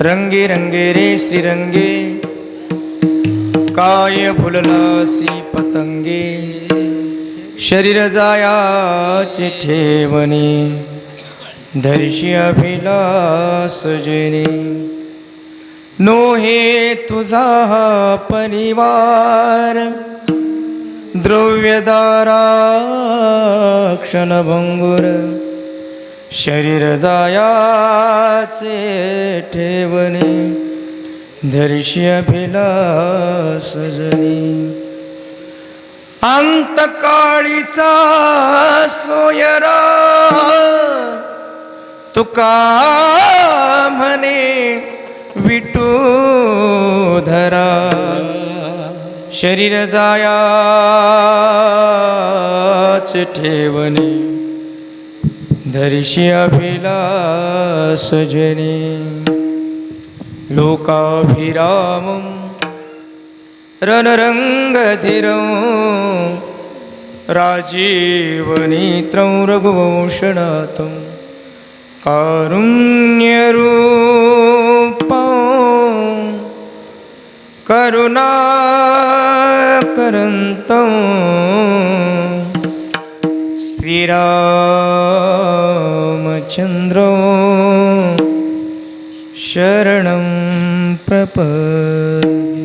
रंगे रंगे रे श्रीरंगे काय फुललासी पतंगे। शरीर जायाचे ठेवणे। धरशी अभिलास जेने नो हे तुझा परिवार। द्रव्यदारा क्षणभंगुर। शरीर जायाचे ठेवणे धरिष्य अभिलास जनी. अंतकाळीचा सोयरा तुका म्हणे विटू धरा. शरीर जायाच ठेवणे धरिषी अभिलास जनी लोकाभिरामं रणरङ्गधिरं राजीवनेत्रं रघुवंशनाथं कारुण्यरूपं करुणाकरन्तं चन्द्रो शरणं प्रपदि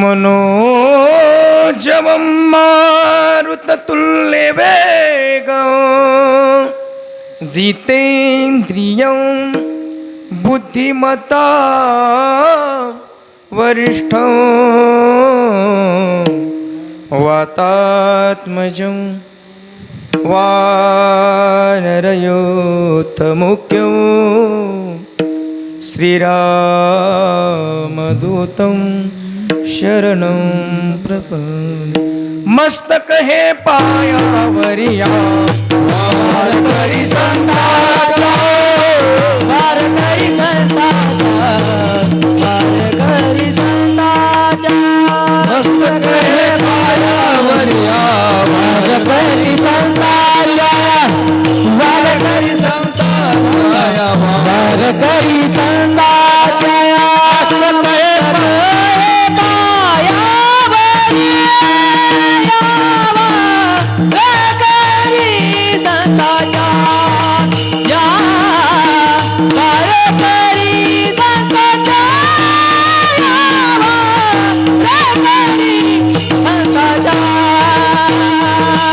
मनोजवं मारुततुल्यवेगं जितेन्द्रियं बुद्धिमता वरिष्ठ। वातात्मजं वानरयोत्तमुख्यौ श्रीरामदूतं शरणं प्रप मस्तक हे पायावरिया।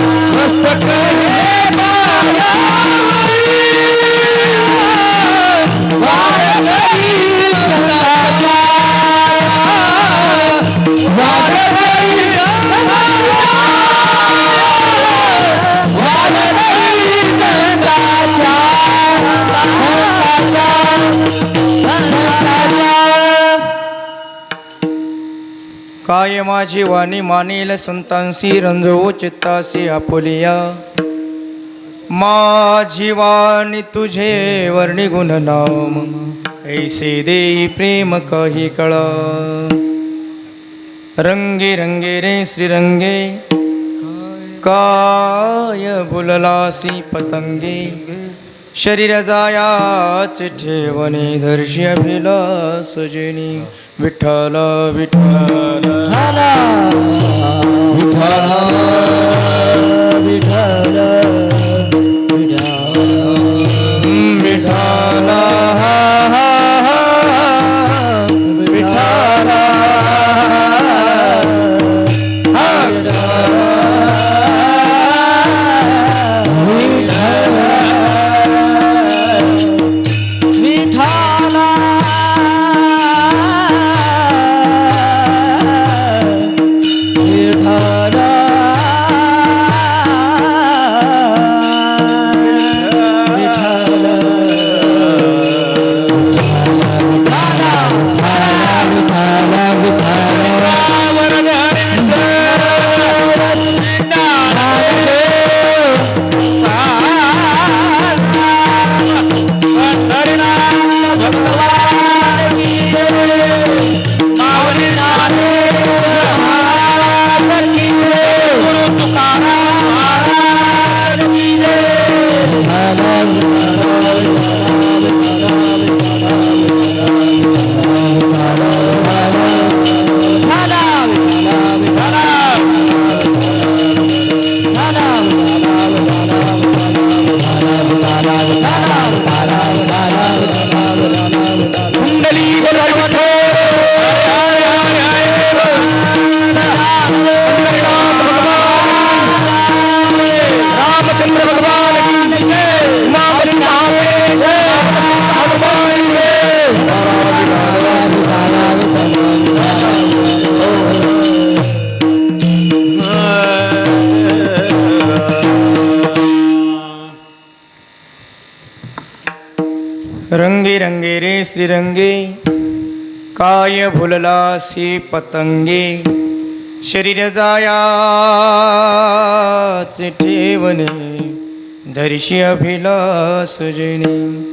मस्तक हे माझी वाणी मानेल संतांशी रंजवो चित्तासी आपुलिया. माझी वाणी तुझे वर्णी गुण नाम ऐसे देई प्रेम काही कळा. रंगे रंगे रे श्रीरंगे काय बुललासी पतंगे. शरीर जायाच ठेवणे धर्षी अभिलास जनी विठ्ठल विठ्ठल विठ्ठल. काय भुलला सी पतंगे. शरीर जायाचे ठेवणे. धरशी अभिलासजने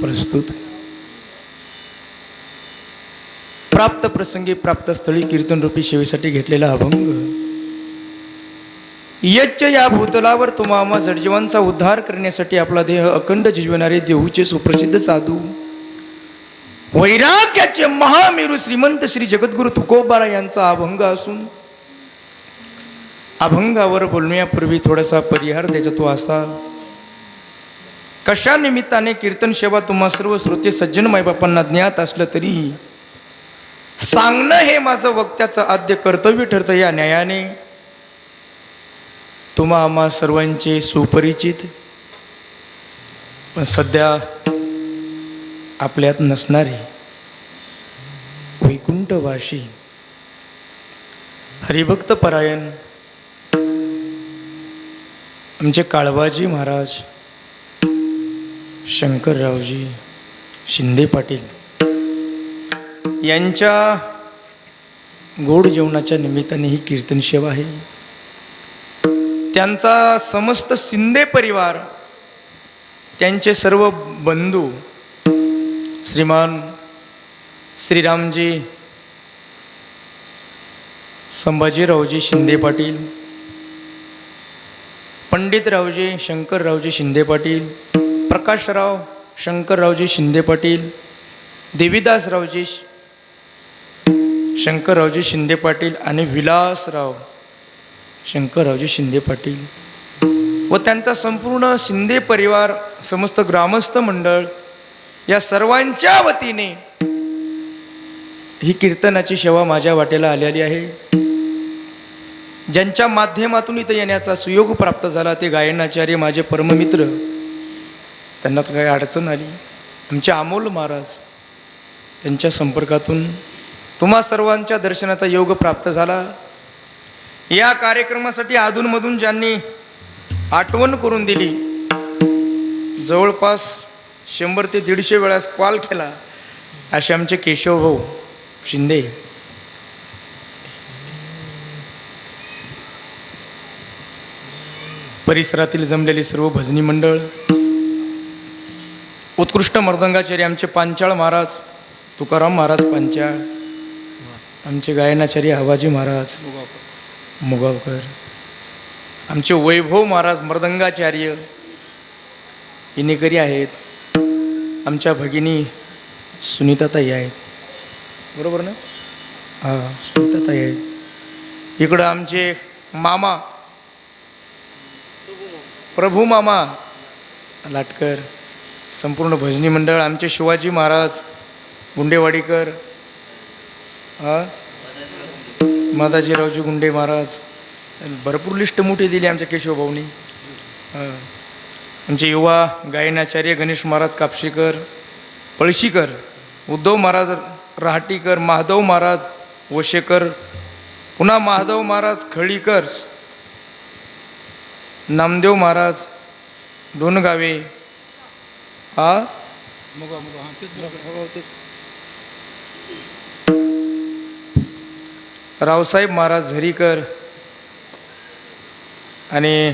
प्रस्तुत. प्राप्त प्रसंगी प्राप्त स्थळी कीर्तन रूपी सेवेसाठी घेतलेला अभंग. यच्च या भूतलावर तुम्हा जडजीवांचा उद्धार करण्यासाठी आपला देह अखंड जिजवणारे देऊचे सुप्रसिद्ध साधू. वैराग्याचे महामेरू श्रीमंत श्री जगद्गुरु तुकोबारा यांचा अभंग असून अभंगावर बोलण्यापूर्वी थोडासा परिहार द्यायचा तो असा. कशा निमित्ताने कीर्तन सेवा तुम्हा सर्व श्रोते सज्जन मायबापांना ज्ञात असलं तरीही सांगणं हे माझं वक्त्याचं आद्य कर्तव्य ठरतं या न्यायाने. तुम्हा आम्हा सर्वांचे सुपरिचित. पण सध्या आपल्यात नसणारे वैकुंठवाशी हरिभक्त परायण आमचे काळबाजी महाराज शंकररावजी शिंदे पाटील यांच्या गोड जेवणाच्या निमित्ताने ही कीर्तन सेवा आहे. त्यांचा समस्त शिंदे परिवार त्यांचे सर्व बंधू श्रीमान श्रीरामजी संभाजीरावजी शिंदे पाटील पंडितरावजी शंकररावजी शिंदे पाटील प्रकाशराव शंकररावजी शिंदे पाटील देवीदासरावजी शंकररावजी शिंदे पाटील आणि विलासराव शंकररावजी शिंदे पाटील व त्यांचा संपूर्ण शिंदे परिवार समस्त ग्रामस्थ मंडळ या सर्वांच्या वतीने ही कीर्तनाची सेवा माझ्या वाटेला आलेली आहे. ज्यांच्या माध्यमातून इथं येण्याचा सुयोग प्राप्त झाला ते गायनाचार्य माझे परममित्र. त्यांना तर काही अडचण आली. आमचे अमोल महाराज त्यांच्या संपर्कातून तुम्हा सर्वांच्या दर्शनाचा योग प्राप्त झाला. या कार्यक्रमासाठी अधूनमधून ज्यांनी आठवण करून दिली जवळपास शंभर ते दीडशे वेळास कॉल केला. असे आमचे केशव भाऊ शिंदे. परिसरातील जमलेली सर्व भजनी मंडळ. उत्कृष्ट मर्दंगाचार्य आमचे पांचाळ महाराज तुकाराम महाराज पांचाळ. आमचे गायनाचार्य हवाजी महाराज मुगावकर. आमचे वैभव महाराज मर्दंगाचार्य इनेकरी आहेत. आमच्या भगिनी सुनीताताई आहेत. बरोबर ना? हां सुनीताताई आहेत. इकडं आमचे मामा. प्रभू मामा. लाटकर संपूर्ण भजनी मंडळ आमचे शिवाजी महाराज गुंडेवाडीकर हा? माताजीरावजी गुंडे महाराज. भरपूर लिस्ट मोठी दिली आमच्या केशवभाऊनी. हा. आमचे युवा गायनाचार्य गणेश महाराज कापशीकर पळशीकर उद्धव महाराज रहाटीकर महादेव महाराज वशेकर पुन्हा महादेव महाराज खळीकर नामदेव महाराज डोनगावे हा तेच. रावसाहेब महाराज झरीकर आणि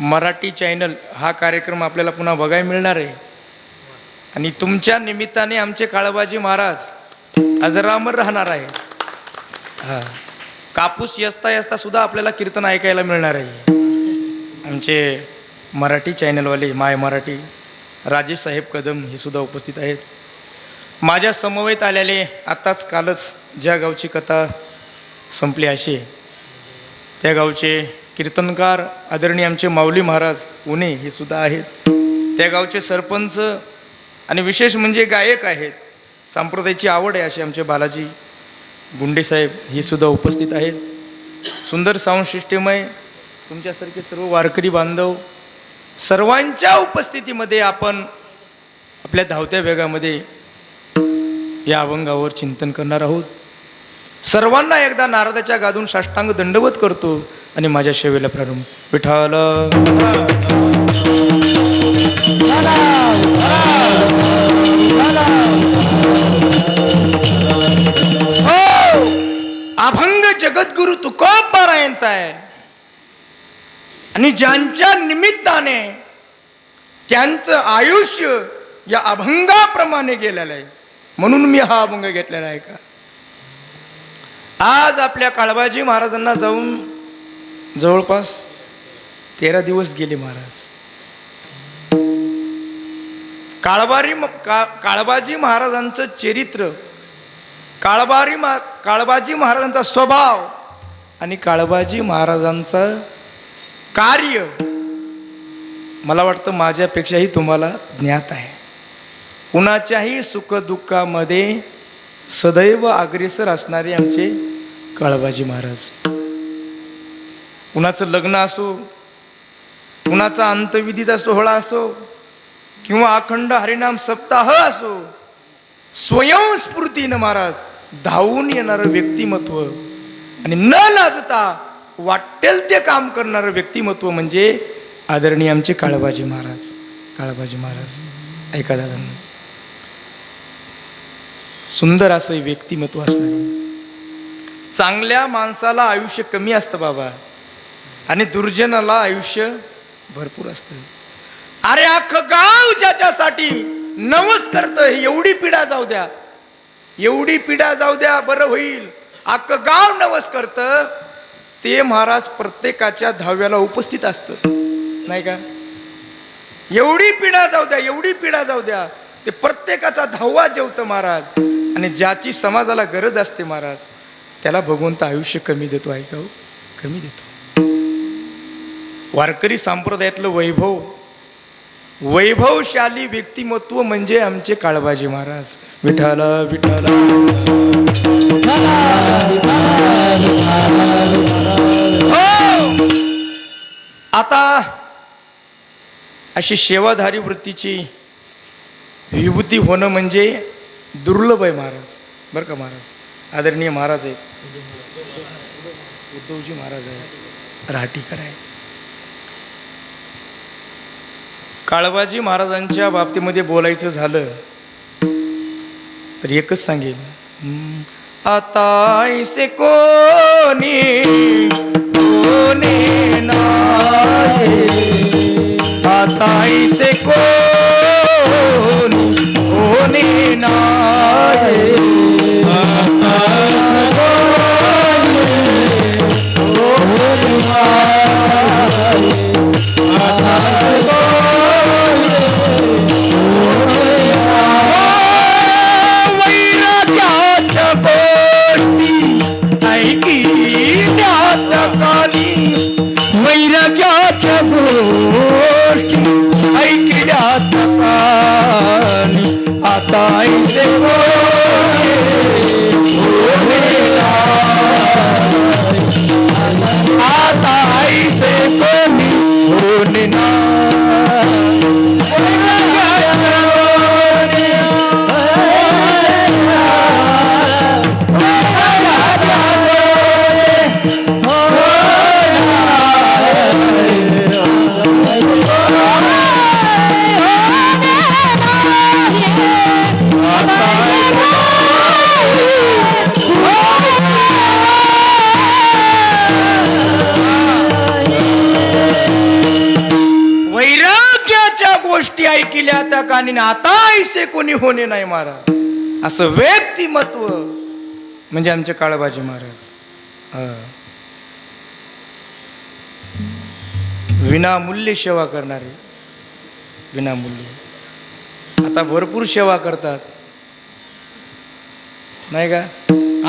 मराठी चॅनल हा कार्यक्रम आपल्याला पुन्हा बघायला मिळणार आहे. आणि तुमच्या निमित्ताने आमचे काळबाजी महाराज अजरामर राहणार आहे. हां. कापूस यस्ता यस्ता सुद्धा आपल्याला कीर्तन ऐकायला मिळणार आहे. आमचे मराठी चॅनलवाले माय मराठी राजेश साहेब कदम हे सुद्धा उपस्थित आहेत. माझ्या समवेत आलेले आत्ताच कालच ज्या गावची कथा संपली अशी त्या गावचे कीर्तनकार आदरणीय आमचे माऊली महाराज उणे हे सुद्धा आहेत. त्या गावचे सरपंच आणि विशेष म्हणजे गायक आहेत. सांप्रदायाची आवड आहे असे आमचे बालाजी गुंडेसाहेब हे सुद्धा उपस्थित आहेत. सुंदर साऊंड सिस्टीम आहे. तुमच्यासारखे सर्व वारकरी बांधव सर्वांच्या उपस्थितीमध्ये आपण आपल्या धावत्या वेगामध्ये या अभंगावर चिंतन करणार आहोत. सर्वांना एकदा नारदाच्या गादून साष्टांग दंडवत करतो. आणि माझ्या शेवेला प्रारंभ. विठाल हो! अभंग जगद्गुरु तुकोब बारायांचा आहे. आणि ज्यांच्या निमित्ताने त्यांचं आयुष्य या अभंगाप्रमाणे गेलेलं आहे. म्हणून मी हा अभंग घेतलेला आहे का? आज आपल्या काळबाजी महाराजांना जाऊन जवळपास तेरा दिवस गेले महाराज. काळबारी का काळबाजी महाराजांचं चरित्र काळबारी मा काळबाजी महाराजांचा स्वभाव आणि काळबाजी महाराजांचं कार्य मला वाटतं माझ्यापेक्षाही तुम्हाला ज्ञात आहे. कुणाच्याही सुखदुःखामध्ये सदैव अग्रेसर असणारे आमचे काळबाजी महाराज. कुणाचं लग्न असो कुणाचा अंतविधीचा सोहळा असो किंवा अखंड हरिनाम सप्ताह असो स्वयंस्फूर्तीनं महाराज धावून येणारं व्यक्तिमत्व आणि न लाजता वाटेल ते काम करणारं व्यक्तिमत्व म्हणजे आदरणीय आमचे काळबाजी महाराज. काळबाजी महाराज ऐका दादा सुंदर असं व्यक्तिमत्व असणार. चांगल्या माणसाला आयुष्य कमी असतं बाबा. आणि दुर्जनाला आयुष्य भरपूर असतं. अरे अख्खं गाव ज्याच्यासाठी नवस करतं एवढी पिढा जाऊ द्या. एवढी पिढा जाऊ द्या बरं होईल. अख्खं गाव नवस करतं ते महाराज प्रत्येकाच्या दहाव्याला उपस्थित असतं. नाही का? एवढी पिढा जाऊ द्या एवढी पिढा जाऊ द्या. ते प्रत्येकाचा धावा जेवतं महाराज. आणि ज्याची समाजाला गरज असते महाराज त्याला भगवंत आयुष्य कमी देतो ऐकाऊ हो? कमी देतो. वारकरी संप्रदायातलं वैभव. वैभवशाली व्यक्तिमत्व म्हणजे आमचे काळबाजी महाराज. विठाला विठाला हो! आता अशी सेवाधारी वृत्तीची विभूती होणं म्हणजे दुर्लभ आहे महाराज. बरं का महाराज? आदरणीय महाराज आहेत. उद्धवजी महाराज आहेत. राहटीकर आहे काळबाजी महाराजांच्या बाबतीमध्ये बोलायचं झालं तर एकच सांगेल आता ऐसे कोणी कोणी नाही आता ऐसे कोणी कोणी नाही ऐकी काली वैराग्याच्या गोष्टी ऐकिण्याच्या काली आता ऐसे ऐकल्या आता ऐसे कोणी होणे नाही महाराज. असं व्यक्तिमत्व. म्हणजे आमचे काळबाजी महाराज. हा. विनामूल्य सेवा करणारे. विनामूल्य. आता भरपूर सेवा करतात. नाही का?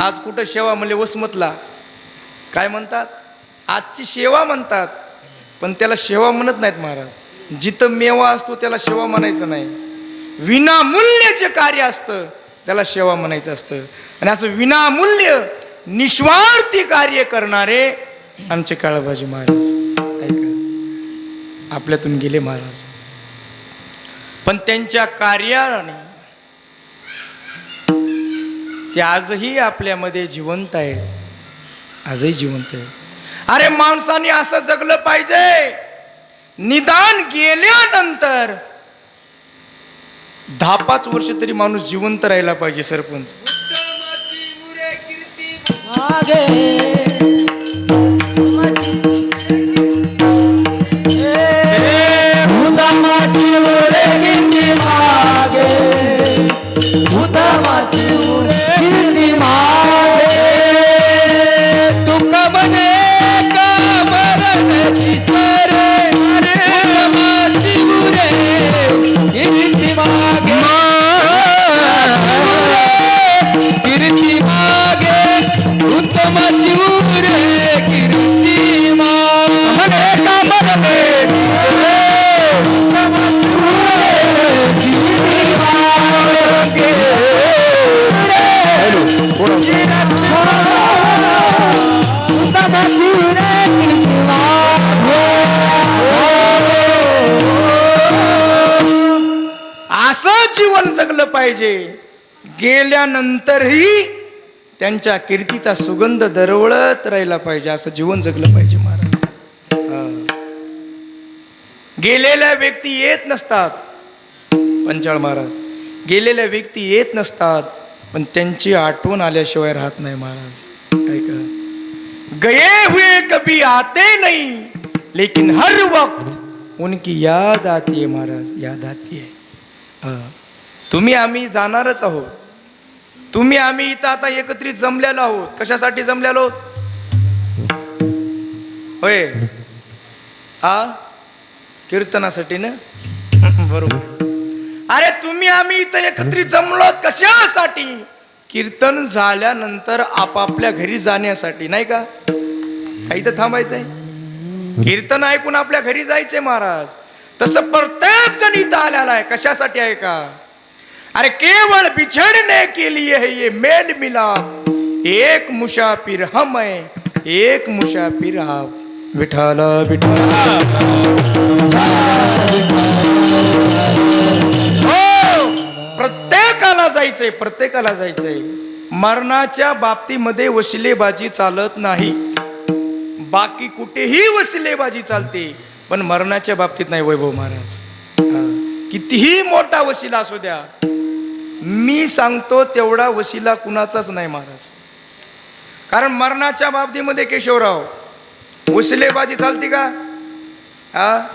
आज कुठं सेवा म्हणजे वसमतला. काय म्हणतात? आजची सेवा म्हणतात. पण त्याला सेवा म्हणत नाहीत महाराज. जिथं मेवा असतो त्याला सेवा म्हणायचं नाही. विनामूल्य जे कार्य असतं त्याला सेवा म्हणायचं असतं. आणि असं विनामूल्य निस्वार्थी कार्य करणारे आमचे काळबाजी महाराज. ऐका. आपल्यातून गेले महाराज. पण त्यांच्या कार्याने ते आजही आपल्यामध्ये जिवंत आहेत. आजही जिवंत आहे अरे माणसाने असं जगलं पाहिजे. निदान गेल्यानंतर दहा पाच वर्ष तरी माणूस जिवंत राहिला पाहिजे सरपंच. असं जीवन जगलं पाहिजे. गेल्यानंतरही त्यांच्या कीर्तीचा सुगंध दरवळत राहिला पाहिजे असं जीवन जगलं पाहिजे महाराज. गेलेल्या व्यक्ती येत नसतात पंचाळ महाराज. गेलेल्या व्यक्ती येत नसतात पण त्यांची आठवण आल्याशिवाय राहत नाही महाराज. ऐका. गए हुए कभी आते नाही लेकिन हर वक्त उनकी याद आती है महाराज याद आती है तुम्ही आम्ही जाणारच आहोत. तुम्ही आम्ही इथं आता एकत्रित जमलेलो आहोत. कशासाठी जमलेलो आहोत? होय. हा? कीर्तनासाठी ना? बरोबर. अरे तुम्ही आम्ही इथं एकत्रित जमलो कशासाठी? कीर्तन झाल्यानंतर आपापल्या घरी जाण्यासाठी नाही का? काही तर थांबायचंय. कीर्तन ऐकून आपल्या घरी जायचंय महाराज. तसं प्रत्येक जण इथं आलेला आहे. कशासाठी आहे का? अरे केवळ बिछड़ने के लिए है ये मेल मिलाप. एक मुसाफिर हम है एक मुसाफिर आप. विठाला बिठाला. हो, प्रत्येकाला जायचंय प्रत्येकाला जायचंय. मरणाच्या बाबतीमध्ये वशिलेबाजी चालत नाही. बाकी कुठेही वसिलेबाजी चालते पण मरणाच्या बाबतीत नाही वैभव महाराज. कितीही मोठा वशिला असू द्या मी सांगतो तेवढा वशिला कुणाचाच नाही महाराज. कारण मरणाच्या बाबतीमध्ये केशवराव वशिलेबाजी चालते का? हा?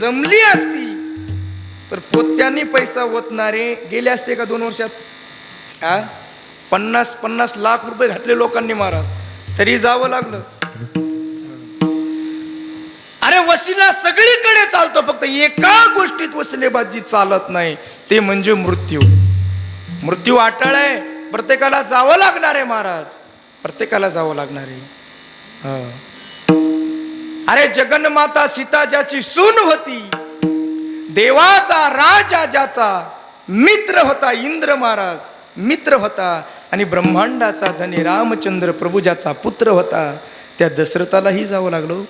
जमली असती. तर पोत्यांनी पैसा ओतणारे गेले असते का दोन वर्षात? हा? पन्नास पन्नास लाख रुपये घातले लोकांनी महाराज. तरी जावं लागलं. वशिला सगळीकडे चालतो फक्त एका गोष्टीत वसिलेबाजी चालत नाही ते म्हणजे मृत्यू. मृत्यू अटळ आहे. प्रत्येकाला जावं लागणार आहे महाराज. प्रत्येकाला जावं लागणार आहे. अरे जगन्माता सीता ज्याची सून होती देवाचा राजा ज्याचा मित्र होता इंद्र महाराज मित्र होता आणि ब्रह्मांडाचा धनी रामचंद्र प्रभू ज्याचा पुत्र होता त्या दशरथालाही जावं लागलो.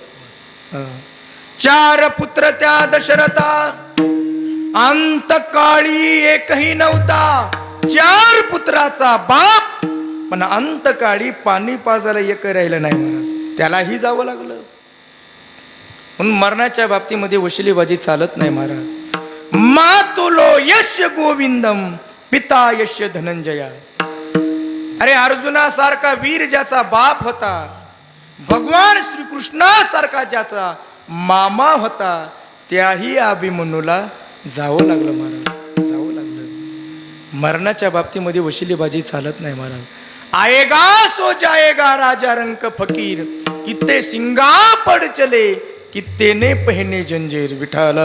चार पुत्र त्या दशरथा. अंतकाळी एकही नव्हता. चार पुत्राचा बाप. पण अंतकाळी पाणी पाजायला एक राहिलं नाही महाराज. त्यालाही जावं लागलं. म्हणून मरणाच्या बाबतीमध्ये वशिलीबाजी चालत नाही महाराज. मातुलो यश गोविंदम पिता यश धनंजया. अरे अर्जुनासारखा वीर ज्याचा बाप होता भगवान श्रीकृष्णासारखा ज्याचा मामा होता त्याही अभिमन्यूला जावं लागलं महाराज जावं लागलं. मरणाच्या बाबतीमध्ये वशिलीबाजी चालत नाही महाराज. आएगा सो जाएगा राजा रंक फकीर कित्ते सिंगा पड चले कित्ते ने पहने जंजीर विठाल.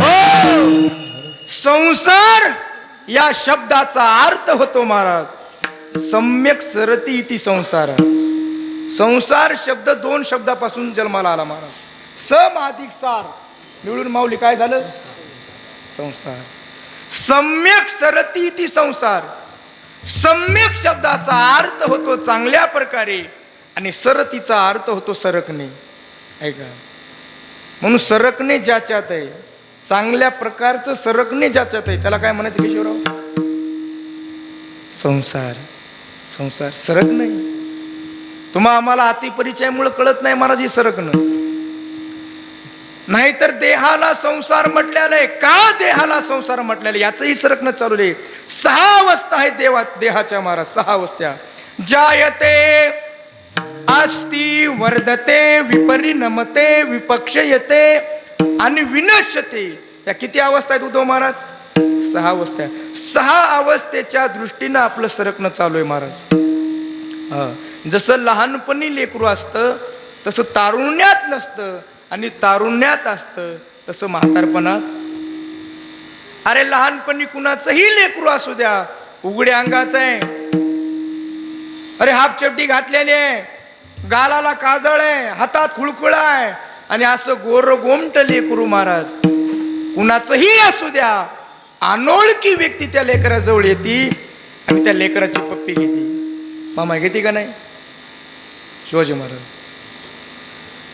हो! संसार या शब्दाचा अर्थ होतो महाराज. सम्यक सरती इति संसार. संसार शब्द दोन शब्दापासून जन्माला आला महाराज सम अधिक सार. मिळून माऊली काय झालं? संसार. सम्यक सरती ती संसार. सम्यक शब्दाचा अर्थ होतो चांगल्या प्रकारे आणि सरतीचा अर्थ होतो सरकणे. ऐका. म्हणून सरकणे ज्याच्यात आहे चांगल्या प्रकारचं सरकणे ज्याच्यात आहे त्याला काय म्हणायचं किशोरराव? संसार. संसार सरक नाही. तुम्हा आम्हाला अतिपरिचयामुळे कळत नाही महाराज हे सरकणं. नाहीतर देहाला संसार म्हटल्याने का देहाला संसार म्हटल्याने? याचंही सरकणं चालू आहे. सहा अवस्था आहे देवा देहाच्या महाराज सहा अवस्था. जायते आस्ती वर्धते विपरिणमते विपक्षयते आणि विनश्यते. या किती अवस्था आहेत उद्धव महाराज? सहा अवस्था सहा अवस्थेच्या दृष्टीनं आपलं सरकणं चालू आहे महाराज. जसं लहानपणी लेकरू असतं तसं तारुण्यात नसतं आणि तारुण्यात असतं तसं म्हातारपणात. अरे लहानपणी कुणाचंही लेकरू असू द्या उघड्या अंगाचं आहे. अरे हाफ चपटी घातलेली आहे गालाला काजळ आहे हातात खुळखुळ आहे. आणि असं गोर गोमट लेकरू महाराज कुणाचंही असू द्या अनोळखी व्यक्ती त्या लेकराजवळ येते आणि त्या लेकराची पप्पी घेते. मामा घेते का नाही? शिवाजी महाराज.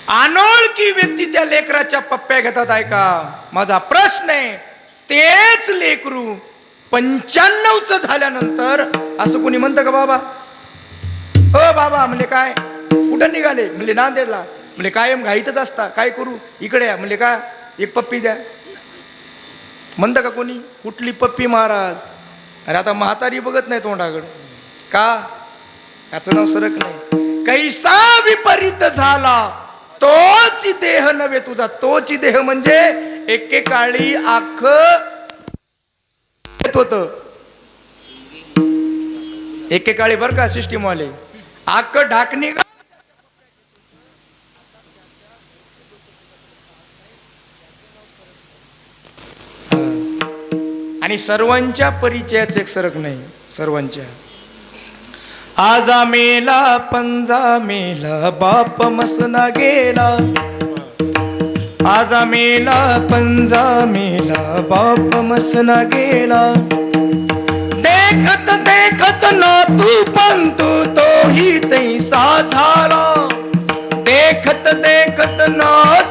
अनोळखी व्यक्ती त्या लेकराच्या पप्प्या घेतात ऐका. माझा प्रश्न आहे तेच लेकरू पंच्याण्णवच झाल्यानंतर असं कोणी म्हणतं का बाबा? हो बाबा म्हणजे काय? कुठं निघाले? म्हणजे नांदेडला. म्हणजे कायम घाईतच असता. काय करू? इकडे या. म्हणजे का? एक पप्पी द्या. म्हणतं का कोणी? कुठली पप्पी महाराज? अरे आता म्हातारी बघत नाही तोंडाकड. का? त्याचं नाव सरक नाही. कैसा विपरीत झाला? तोच देह नव्हे तुझा. तोच देह म्हणजे एकेकाळी आख होत. एकेकाळी बर का सिस्टीम वाले? आख ढाकणी आणि सर्वांच्या परिचयाचं एक सरक नाही सर्वांच्या. आजा मेला पंजा मेला बाप मसना गेला. आजा मेला पंजा मेला बाप मसना गेला. देखत देखत ना तू पण तू तोही तैसा झाला. देखत देखत ना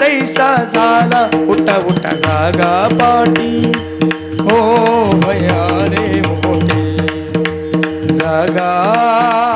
तैसा झाला उठा उठा जागा पाटी. हो भया रे मोठे जागा